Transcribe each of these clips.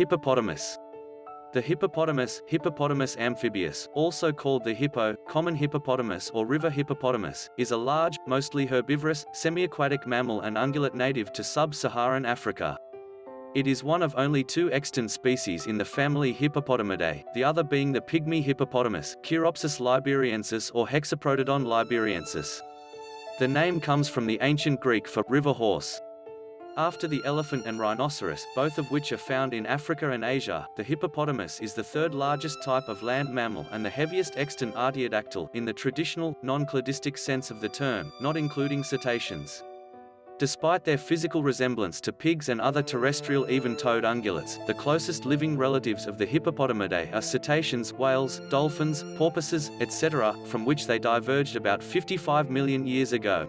Hippopotamus. The hippopotamus, Hippopotamus amphibius, also called the hippo, common hippopotamus or river hippopotamus, is a large, mostly herbivorous, semi-aquatic mammal and ungulate native to sub-Saharan Africa. It is one of only two extant species in the family Hippopotamidae, the other being the pygmy hippopotamus, Choeropsis liberiensis or Hexaprotodon liberiensis. The name comes from the ancient Greek for river horse. After the elephant and rhinoceros, both of which are found in Africa and Asia, the hippopotamus is the third largest type of land mammal and the heaviest extant artiodactyl in the traditional, non-cladistic sense of the term, not including cetaceans. Despite their physical resemblance to pigs and other terrestrial even-toed ungulates, the closest living relatives of the Hippopotamidae are cetaceans, whales, dolphins, porpoises, etc., from which they diverged about 55 million years ago.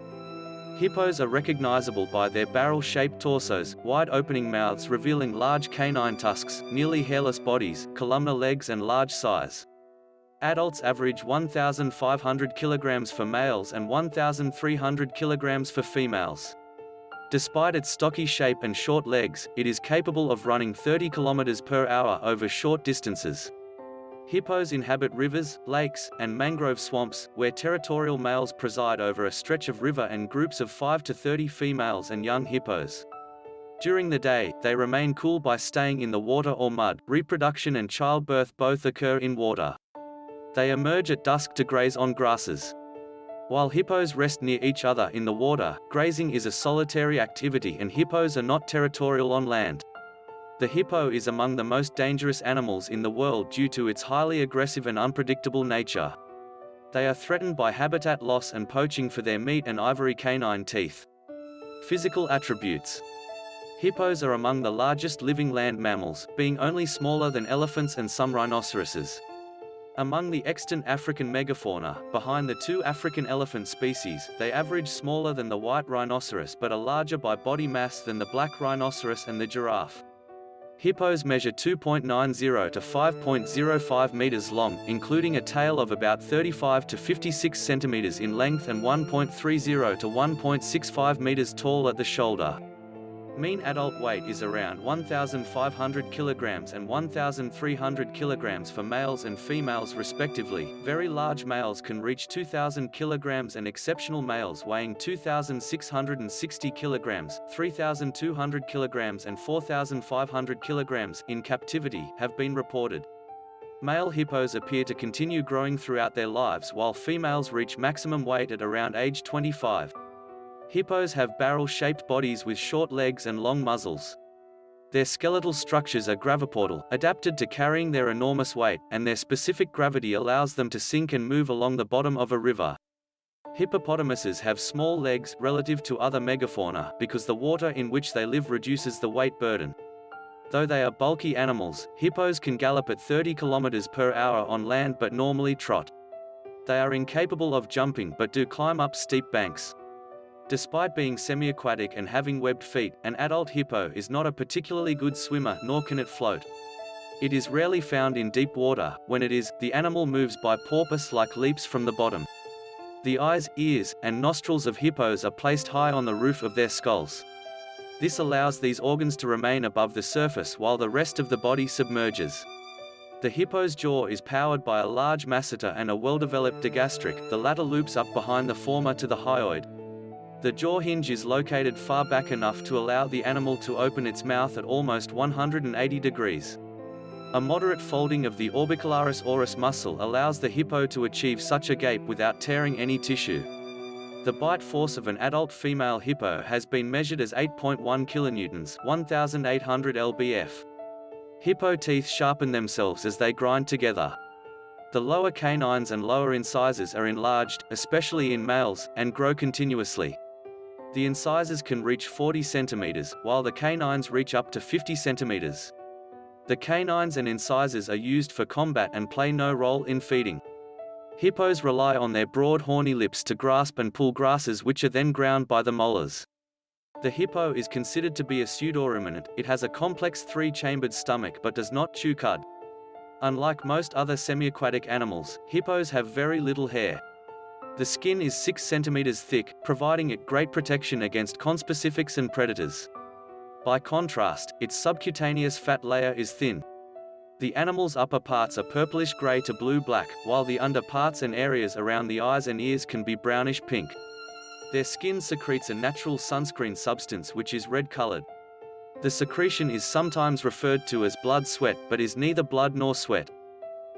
Hippos are recognizable by their barrel-shaped torsos, wide opening mouths revealing large canine tusks, nearly hairless bodies, columnar legs and large size. Adults average 1,500 kilograms for males and 1,300 kilograms for females. Despite its stocky shape and short legs, it is capable of running 30 km per hour over short distances. Hippos inhabit rivers, lakes, and mangrove swamps, where territorial males preside over a stretch of river and groups of 5 to 30 females and young hippos. During the day, they remain cool by staying in the water or mud. Reproduction and childbirth both occur in water. They emerge at dusk to graze on grasses. While hippos rest near each other in the water, grazing is a solitary activity and hippos are not territorial on land. The hippo is among the most dangerous animals in the world due to its highly aggressive and unpredictable nature. They are threatened by habitat loss and poaching for their meat and ivory canine teeth. Physical attributes Hippos are among the largest living land mammals, being only smaller than elephants and some rhinoceroses. Among the extant African megafauna, behind the two African elephant species, they average smaller than the white rhinoceros but are larger by body mass than the black rhinoceros and the giraffe. Hippos measure 2.90 to 5.05 meters long, including a tail of about 35 to 56 centimeters in length and 1.30 to 1.65 meters tall at the shoulder. Mean adult weight is around 1,500 kilograms and 1,300 kilograms for males and females respectively. Very large males can reach 2,000 kilograms and exceptional males weighing 2,660 kilograms, 3,200 kilograms and 4,500 kilograms in captivity have been reported. Male hippos appear to continue growing throughout their lives while females reach maximum weight at around age 25. Hippos have barrel-shaped bodies with short legs and long muzzles. Their skeletal structures are graviportal, adapted to carrying their enormous weight, and their specific gravity allows them to sink and move along the bottom of a river. Hippopotamuses have small legs relative to other megafauna because the water in which they live reduces the weight burden. Though they are bulky animals, hippos can gallop at 30 km per hour on land but normally trot. They are incapable of jumping but do climb up steep banks. Despite being semi-aquatic and having webbed feet, an adult hippo is not a particularly good swimmer nor can it float. It is rarely found in deep water, when it is, the animal moves by porpoise-like leaps from the bottom. The eyes, ears, and nostrils of hippos are placed high on the roof of their skulls. This allows these organs to remain above the surface while the rest of the body submerges. The hippo's jaw is powered by a large masseter and a well-developed digastric, the latter loops up behind the former to the hyoid. The jaw hinge is located far back enough to allow the animal to open its mouth at almost 180 degrees. A moderate folding of the orbicularis oris muscle allows the hippo to achieve such a gape without tearing any tissue. The bite force of an adult female hippo has been measured as 8.1 kilonewtons 1800 lbf. Hippo teeth sharpen themselves as they grind together. The lower canines and lower incisors are enlarged, especially in males, and grow continuously. The incisors can reach 40 centimeters, while the canines reach up to 50 centimeters. The canines and incisors are used for combat and play no role in feeding. Hippos rely on their broad horny lips to grasp and pull grasses which are then ground by the molars. The hippo is considered to be a pseudoruminant, it has a complex three-chambered stomach but does not chew cud. Unlike most other semi-aquatic animals, hippos have very little hair. The skin is 6 cm thick, providing it great protection against conspecifics and predators. By contrast, its subcutaneous fat layer is thin. The animal's upper parts are purplish gray to blue-black, while the under parts and areas around the eyes and ears can be brownish pink. Their skin secretes a natural sunscreen substance which is red-colored. The secretion is sometimes referred to as blood sweat but is neither blood nor sweat.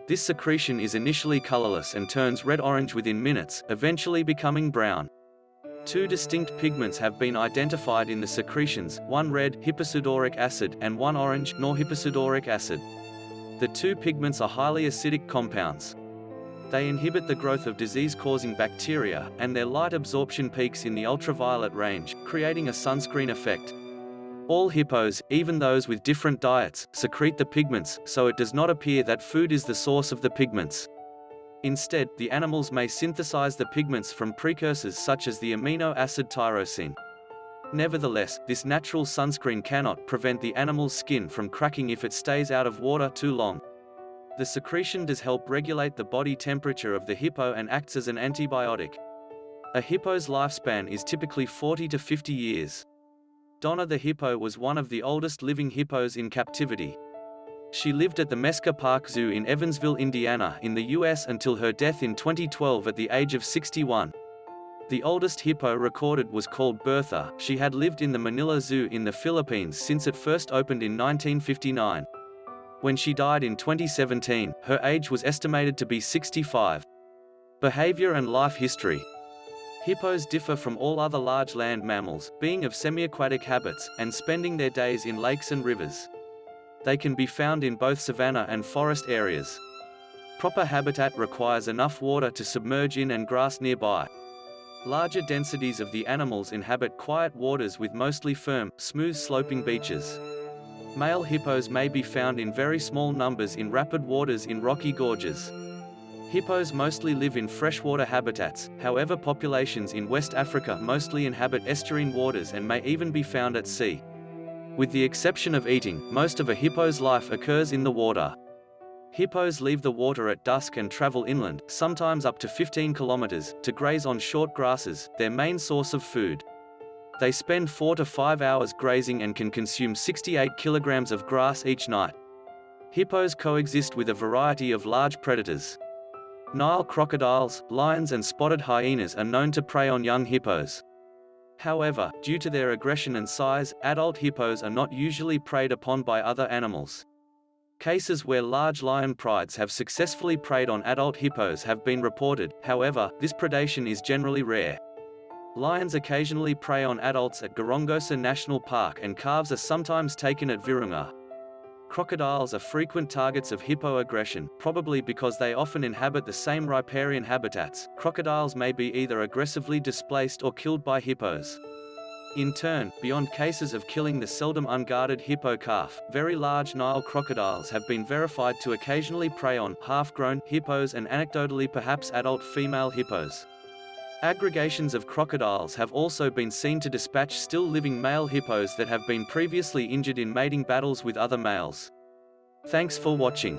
This secretion is initially colorless and turns red-orange within minutes, eventually becoming brown. Two distinct pigments have been identified in the secretions, one red hyposudoric acid and one orange norhyposudoric acid. The two pigments are highly acidic compounds. They inhibit the growth of disease-causing bacteria, and their light absorption peaks in the ultraviolet range, creating a sunscreen effect. All hippos, even those with different diets, secrete the pigments, so it does not appear that food is the source of the pigments. Instead, the animals may synthesize the pigments from precursors such as the amino acid tyrosine. Nevertheless, this natural sunscreen cannot prevent the animal's skin from cracking if it stays out of water too long. The secretion does help regulate the body temperature of the hippo and acts as an antibiotic. A hippo's lifespan is typically 40 to 50 years. Donna the hippo was one of the oldest living hippos in captivity. She lived at the Mesker Park Zoo in Evansville, Indiana in the US until her death in 2012 at the age of 61. The oldest hippo recorded was called Bertha. She had lived in the Manila Zoo in the Philippines since it first opened in 1959. When she died in 2017, her age was estimated to be 65. Behavior and life history Hippos differ from all other large land mammals, being of semi-aquatic habits, and spending their days in lakes and rivers. They can be found in both savanna and forest areas. Proper habitat requires enough water to submerge in and grass nearby. Larger densities of the animals inhabit quiet waters with mostly firm, smooth sloping beaches. Male hippos may be found in very small numbers in rapid waters in rocky gorges. Hippos mostly live in freshwater habitats, however populations in West Africa mostly inhabit estuarine waters and may even be found at sea. With the exception of eating, most of a hippo's life occurs in the water. Hippos leave the water at dusk and travel inland, sometimes up to 15 kilometers, to graze on short grasses, their main source of food. They spend 4 to 5 hours grazing and can consume 68 kilograms of grass each night. Hippos coexist with a variety of large predators. Nile crocodiles, lions and spotted hyenas are known to prey on young hippos. However, due to their aggression and size, adult hippos are not usually preyed upon by other animals. Cases where large lion prides have successfully preyed on adult hippos have been reported, however, this predation is generally rare. Lions occasionally prey on adults at Gorongosa National Park and calves are sometimes taken at Virunga. Crocodiles are frequent targets of hippo aggression, probably because they often inhabit the same riparian habitats. Crocodiles may be either aggressively displaced or killed by hippos. In turn, beyond cases of killing the seldom unguarded hippo calf, very large Nile crocodiles have been verified to occasionally prey on half-grown hippos and anecdotally perhaps adult female hippos. Aggregations of crocodiles have also been seen to dispatch still living male hippos that have been previously injured in mating battles with other males. Thanks for watching.